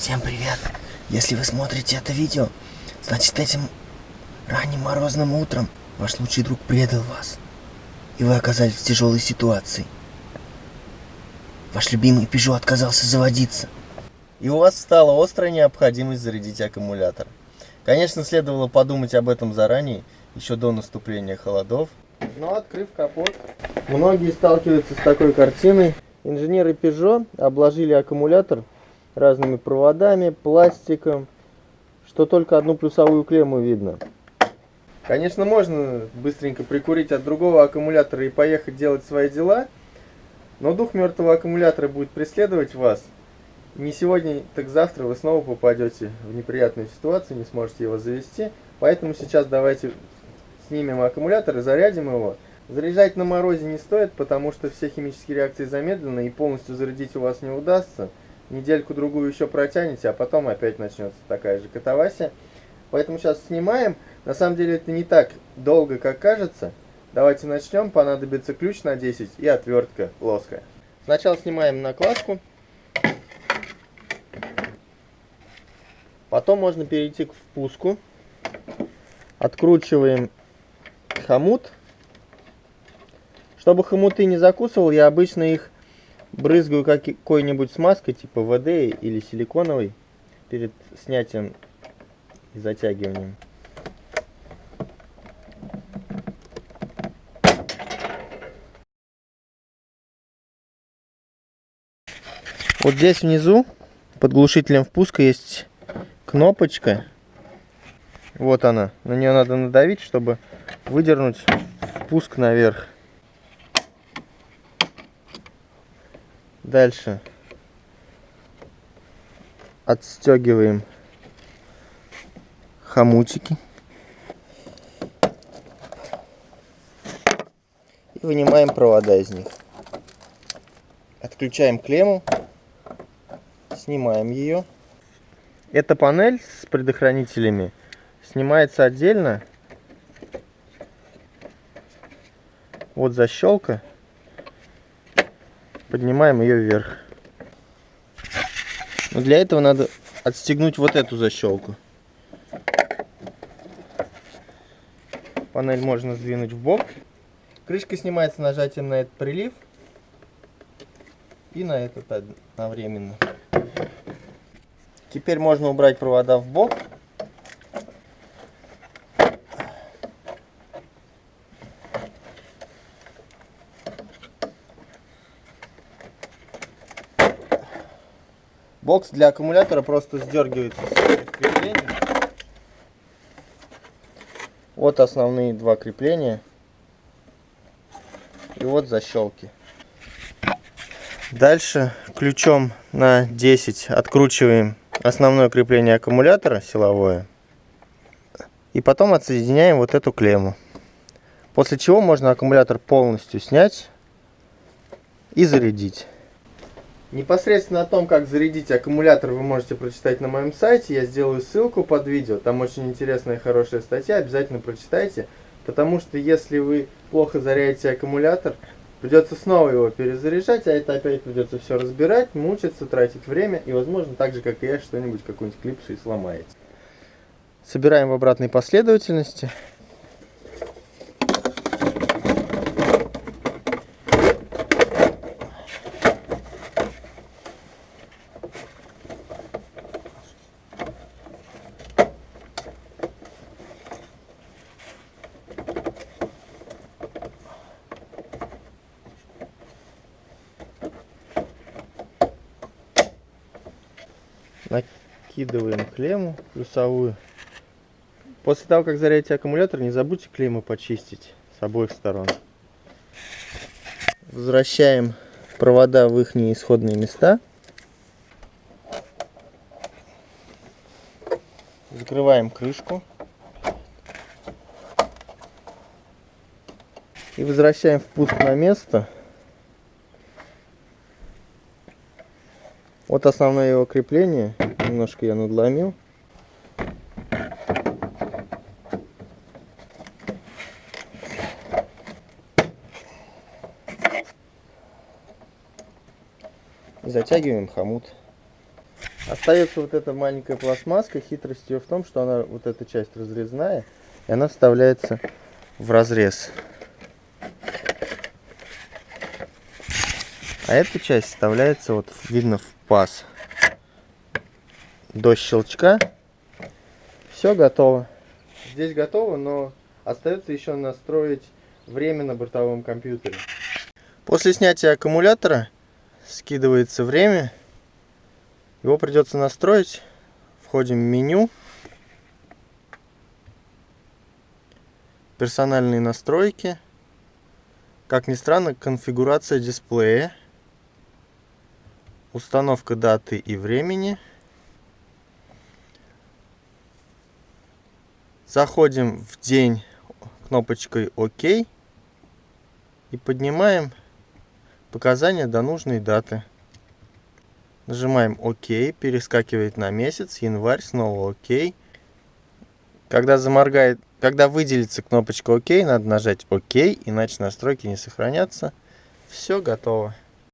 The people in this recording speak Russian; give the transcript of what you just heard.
Всем привет! Если вы смотрите это видео, значит этим ранним морозным утром ваш лучший друг предал вас. И вы оказались в тяжелой ситуации. Ваш любимый Peugeot отказался заводиться. И у вас стала острая необходимость зарядить аккумулятор. Конечно, следовало подумать об этом заранее, еще до наступления холодов. Но открыв капот, многие сталкиваются с такой картиной. Инженеры Peugeot обложили аккумулятор разными проводами, пластиком, что только одну плюсовую клемму видно. Конечно, можно быстренько прикурить от другого аккумулятора и поехать делать свои дела, но дух мертвого аккумулятора будет преследовать вас. Не сегодня, так завтра вы снова попадете в неприятную ситуацию, не сможете его завести. Поэтому сейчас давайте снимем аккумулятор и зарядим его. Заряжать на морозе не стоит, потому что все химические реакции замедлены и полностью зарядить у вас не удастся недельку-другую еще протянете, а потом опять начнется такая же катавасия. Поэтому сейчас снимаем. На самом деле это не так долго, как кажется. Давайте начнем. Понадобится ключ на 10 и отвертка плоская. Сначала снимаем накладку. Потом можно перейти к впуску. Откручиваем хомут. Чтобы хомуты не закусывал, я обычно их брызгаю какой-нибудь смазкой, типа ВД или силиконовой, перед снятием и затягиванием. Вот здесь внизу под глушителем впуска есть кнопочка. Вот она. На нее надо надавить, чтобы выдернуть впуск наверх. Дальше отстегиваем хомутики. И вынимаем провода из них. Отключаем клемму, снимаем ее. Эта панель с предохранителями снимается отдельно. Вот защелка поднимаем ее вверх. Но для этого надо отстегнуть вот эту защелку. Панель можно сдвинуть в бок. Крышка снимается нажатием на этот прилив и на этот одновременно. Теперь можно убрать провода в бок Бокс для аккумулятора просто сдергивается с крепления. Вот основные два крепления. И вот защелки. Дальше ключом на 10 откручиваем основное крепление аккумулятора силовое. И потом отсоединяем вот эту клемму. После чего можно аккумулятор полностью снять и зарядить. Непосредственно о том, как зарядить аккумулятор, вы можете прочитать на моем сайте. Я сделаю ссылку под видео. Там очень интересная и хорошая статья. Обязательно прочитайте. Потому что если вы плохо зарядите аккумулятор, придется снова его перезаряжать, а это опять придется все разбирать, мучиться, тратить время. И, возможно, так же, как и я, что-нибудь, какую-нибудь клипсу и сломаете. Собираем в обратной последовательности. Накидываем клемму плюсовую. После того, как зарядите аккумулятор, не забудьте клеммы почистить с обоих сторон. Возвращаем провода в их исходные места. Закрываем крышку. И возвращаем впуск на место. Вот основное его крепление. Немножко я надломил. И затягиваем хомут. Остается вот эта маленькая пластмасска. Хитрость ее в том, что она вот эта часть разрезная, и она вставляется в разрез. А эта часть вставляется, вот видно, в паз. До щелчка. Все готово. Здесь готово, но остается еще настроить время на бортовом компьютере. После снятия аккумулятора скидывается время. Его придется настроить. Входим в меню. Персональные настройки. Как ни странно, конфигурация дисплея. Установка даты и времени. Заходим в день кнопочкой ОК и поднимаем показания до нужной даты. Нажимаем ОК, перескакивает на месяц, январь, снова ОК. Когда заморгает, когда выделится кнопочка ОК, надо нажать ОК, иначе настройки не сохранятся. Все готово.